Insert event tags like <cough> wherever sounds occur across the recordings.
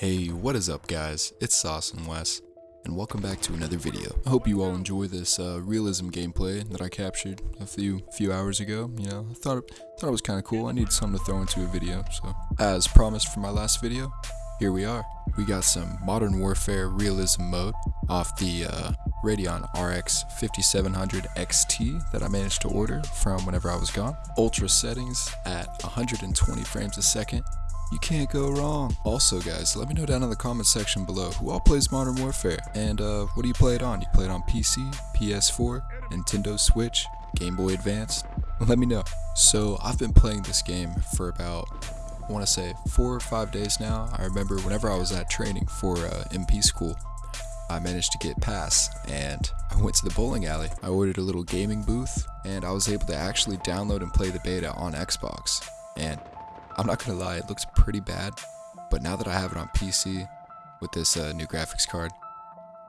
Hey, what is up guys, it's Sauce and Wes, and welcome back to another video. I hope you all enjoy this uh, realism gameplay that I captured a few few hours ago. You know, I thought it, thought it was kind of cool. I needed something to throw into a video, so as promised from my last video, here we are. We got some Modern Warfare realism mode off the uh, Radeon RX 5700 XT that I managed to order from whenever I was gone. Ultra settings at 120 frames a second you can't go wrong. Also, guys, let me know down in the comment section below who all plays Modern Warfare and uh, what do you play it on? You play it on PC, PS4, Nintendo Switch, Game Boy Advance? <laughs> Let me know. So, I've been playing this game for about, I want to say, four or five days now. I remember whenever I was at training for uh, MP school, I managed to get pass and I went to the bowling alley. I ordered a little gaming booth and I was able to actually download and play the beta on Xbox. And I'm not gonna lie, it looks pretty bad, but now that I have it on PC with this uh, new graphics card,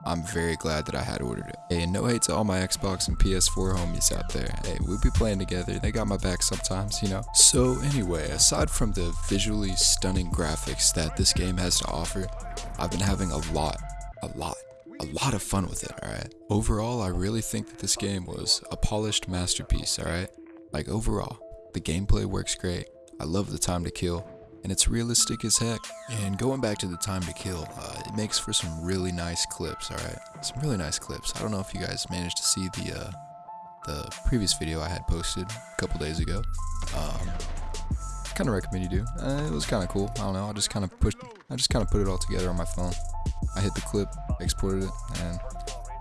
I'm very glad that I had ordered it. Hey, and no hate to all my Xbox and PS4 homies out there. Hey, we'll be playing together. They got my back sometimes, you know. So anyway, aside from the visually stunning graphics that this game has to offer, I've been having a lot, a lot, a lot of fun with it, alright? Overall, I really think that this game was a polished masterpiece, alright? Like overall, the gameplay works great. I love the time to kill, and it's realistic as heck. And going back to the time to kill, uh, it makes for some really nice clips, alright? Some really nice clips. I don't know if you guys managed to see the, uh, the previous video I had posted a couple days ago. Um, kind of recommend you do. Uh, it was kind of cool. I don't know. I just kind of pushed. I just kind of put it all together on my phone. I hit the clip, exported it, and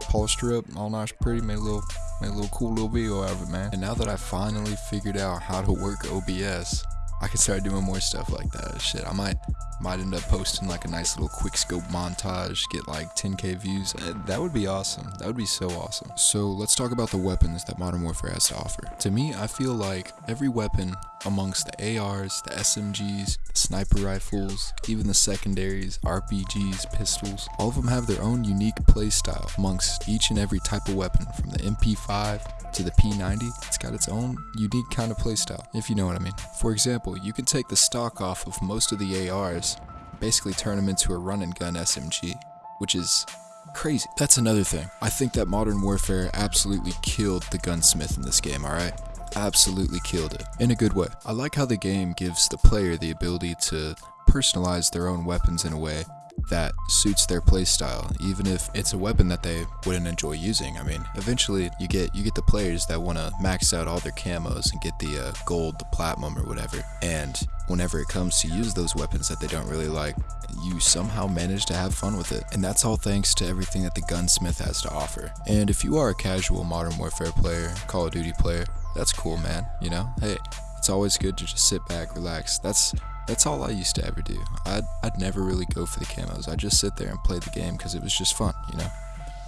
polished her up, all nice, pretty. Made a little, made a little cool little video out of it, man. And now that I finally figured out how to work OBS, I could start doing more stuff like that. Shit, I might might end up posting like a nice little quick scope montage, get like 10k views. Eh, that would be awesome. That would be so awesome. So let's talk about the weapons that Modern Warfare has to offer. To me, I feel like every weapon amongst the ARs, the SMGs, the sniper rifles, even the secondaries, RPGs, pistols, all of them have their own unique playstyle amongst each and every type of weapon from the MP5 to the P90. It's got its own unique kind of playstyle, if you know what I mean. For example, you can take the stock off of most of the ARs, basically turn them into a run and gun SMG, which is crazy. That's another thing. I think that Modern Warfare absolutely killed the gunsmith in this game, alright? absolutely killed it in a good way. I like how the game gives the player the ability to personalize their own weapons in a way that suits their playstyle, even if it's a weapon that they wouldn't enjoy using. I mean, eventually you get you get the players that want to max out all their camos and get the uh, gold, the platinum, or whatever. And whenever it comes to use those weapons that they don't really like, you somehow manage to have fun with it. And that's all thanks to everything that the gunsmith has to offer. And if you are a casual Modern Warfare player, Call of Duty player, that's cool, man. You know, hey, it's always good to just sit back, relax. That's that's all I used to ever do. I'd, I'd never really go for the camos. I'd just sit there and play the game because it was just fun, you know?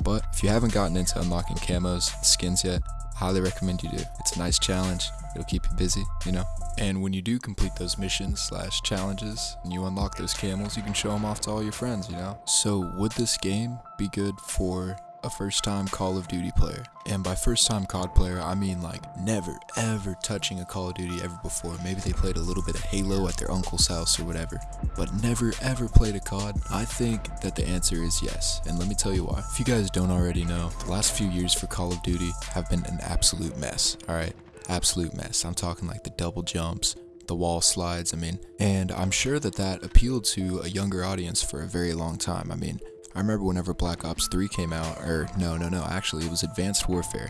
But if you haven't gotten into unlocking camos, skins yet, I highly recommend you do. It's a nice challenge. It'll keep you busy, you know? And when you do complete those missions slash challenges and you unlock those camos, you can show them off to all your friends, you know? So would this game be good for a first time Call of Duty player. And by first time COD player, I mean like never ever touching a Call of Duty ever before. Maybe they played a little bit of Halo at their uncle's house or whatever, but never ever played a COD. I think that the answer is yes, and let me tell you why. If you guys don't already know, the last few years for Call of Duty have been an absolute mess, alright? Absolute mess. I'm talking like the double jumps, the wall slides, I mean, and I'm sure that that appealed to a younger audience for a very long time. I mean, I remember whenever Black Ops 3 came out, or no, no, no, actually, it was Advanced Warfare.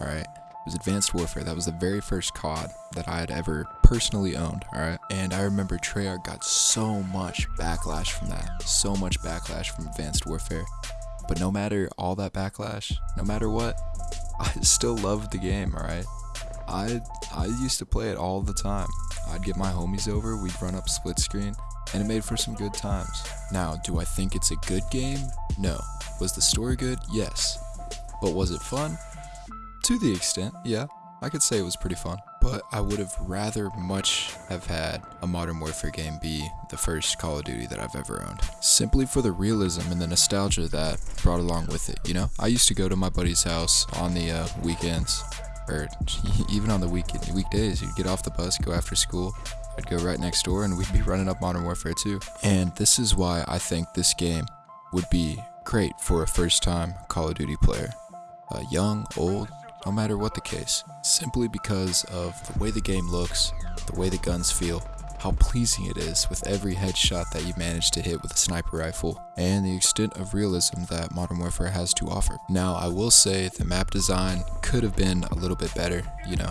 Alright? It was Advanced Warfare. That was the very first COD that I had ever personally owned, alright? And I remember Treyarch got so much backlash from that. So much backlash from Advanced Warfare. But no matter all that backlash, no matter what, <laughs> I still loved the game, alright? I I used to play it all the time. I'd get my homies over, we'd run up split screen, and it made for some good times. Now, do I think it's a good game? No. Was the story good? Yes. But was it fun? To the extent, yeah. I could say it was pretty fun. But I would have rather much have had a Modern Warfare game be the first Call of Duty that I've ever owned. Simply for the realism and the nostalgia that brought along with it, you know? I used to go to my buddy's house on the uh, weekends or <laughs> even on the week weekdays, you'd get off the bus, go after school, I'd go right next door and we'd be running up Modern Warfare 2. And this is why I think this game would be great for a first time Call of Duty player. Uh, young, old, no matter what the case. Simply because of the way the game looks, the way the guns feel, how pleasing it is with every headshot that you manage to hit with a sniper rifle, and the extent of realism that Modern Warfare has to offer. Now, I will say the map design could have been a little bit better, you know,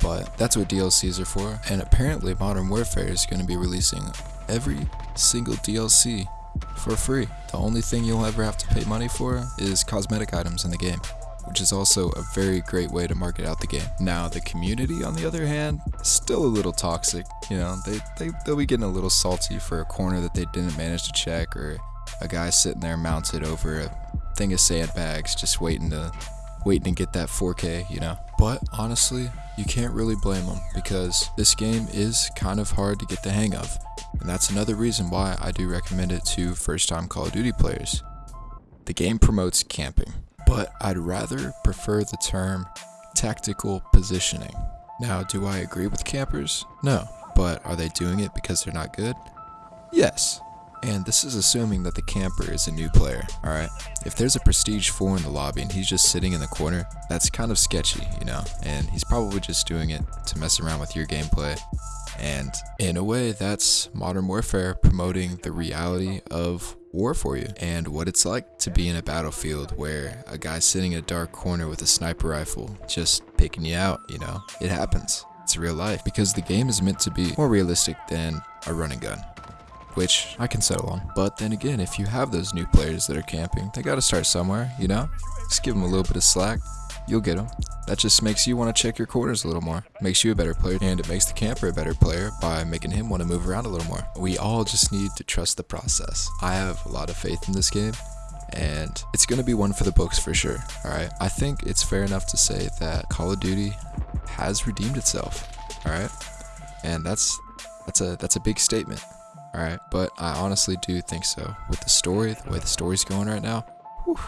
but that's what DLCs are for, and apparently Modern Warfare is going to be releasing every single DLC for free. The only thing you'll ever have to pay money for is cosmetic items in the game which is also a very great way to market out the game. Now, the community, on the other hand, still a little toxic. You know, they, they, they'll be getting a little salty for a corner that they didn't manage to check, or a guy sitting there mounted over a thing of sandbags just waiting to waiting to get that 4K, you know. But honestly, you can't really blame them because this game is kind of hard to get the hang of. And that's another reason why I do recommend it to first time Call of Duty players. The game promotes camping but I'd rather prefer the term tactical positioning. Now, do I agree with campers? No. But are they doing it because they're not good? Yes. And this is assuming that the camper is a new player, alright? If there's a Prestige 4 in the lobby and he's just sitting in the corner, that's kind of sketchy, you know? And he's probably just doing it to mess around with your gameplay. And in a way, that's Modern Warfare promoting the reality of war for you and what it's like to be in a battlefield where a guy's sitting in a dark corner with a sniper rifle just picking you out, you know? It happens. It's real life because the game is meant to be more realistic than a running gun which I can settle on. But then again, if you have those new players that are camping, they gotta start somewhere, you know? Just give them a little bit of slack, you'll get them. That just makes you want to check your corners a little more, makes you a better player, and it makes the camper a better player by making him want to move around a little more. We all just need to trust the process. I have a lot of faith in this game, and it's going to be one for the books for sure, alright? I think it's fair enough to say that Call of Duty has redeemed itself, alright? And that's that's a that's a big statement, alright? But I honestly do think so. With the story, the way the story's going right now, whew,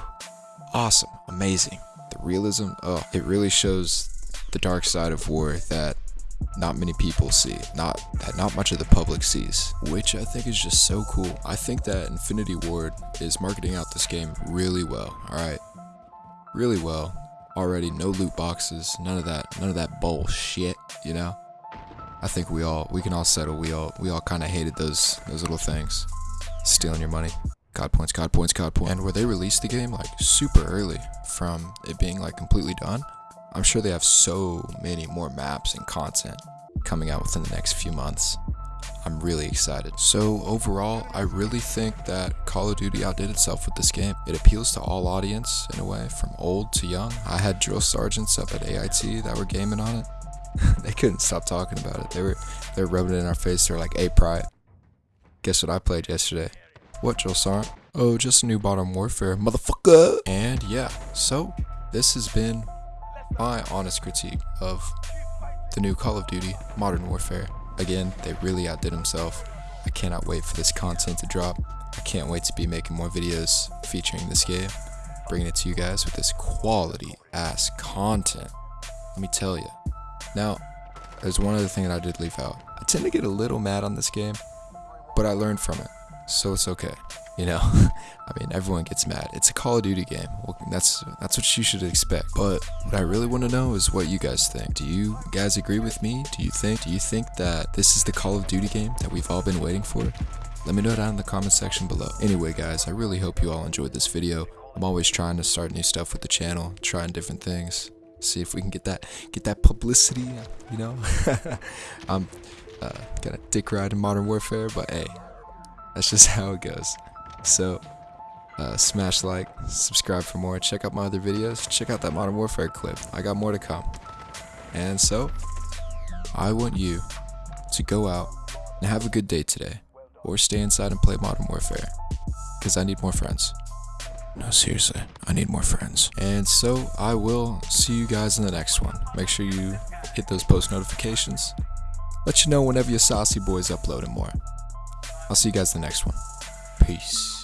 awesome, amazing the realism, oh, it really shows the dark side of war that not many people see, not that not much of the public sees, which I think is just so cool. I think that Infinity Ward is marketing out this game really well. All right, really well. Already, no loot boxes, none of that, none of that bullshit. You know, I think we all we can all settle. We all we all kind of hated those those little things, stealing your money. COD points, COD points, COD points. And where they released the game like super early from it being like completely done, I'm sure they have so many more maps and content coming out within the next few months. I'm really excited. So overall, I really think that Call of Duty outdid itself with this game. It appeals to all audience in a way, from old to young. I had drill sergeants up at AIT that were gaming on it. <laughs> they couldn't stop talking about it. They were they were rubbing it in our face. They're like, "Hey, pride, guess what I played yesterday?" What, Joel Sarnt? Oh, just a new Modern Warfare, motherfucker! And yeah, so this has been my honest critique of the new Call of Duty Modern Warfare. Again, they really outdid themselves. I cannot wait for this content to drop. I can't wait to be making more videos featuring this game, bringing it to you guys with this quality ass content. Let me tell you. Now, there's one other thing that I did leave out. I tend to get a little mad on this game, but I learned from it so it's okay. You know, <laughs> I mean, everyone gets mad. It's a Call of Duty game. Well, that's that's what you should expect. But what I really want to know is what you guys think. Do you guys agree with me? Do you think do you think that this is the Call of Duty game that we've all been waiting for? Let me know down in the comment section below. Anyway, guys, I really hope you all enjoyed this video. I'm always trying to start new stuff with the channel, trying different things, see if we can get that get that publicity. You know, <laughs> I'm uh, got a dick ride in Modern Warfare, but hey, that's just <laughs> how it goes. So, uh, smash like, subscribe for more, check out my other videos, check out that Modern Warfare clip. I got more to come. And so, I want you to go out and have a good day today, or stay inside and play Modern Warfare, because I need more friends. No, seriously, I need more friends. And so I will see you guys in the next one. Make sure you hit those post notifications. Let you know whenever your saucy boys upload more. I'll see you guys in the next one. Peace.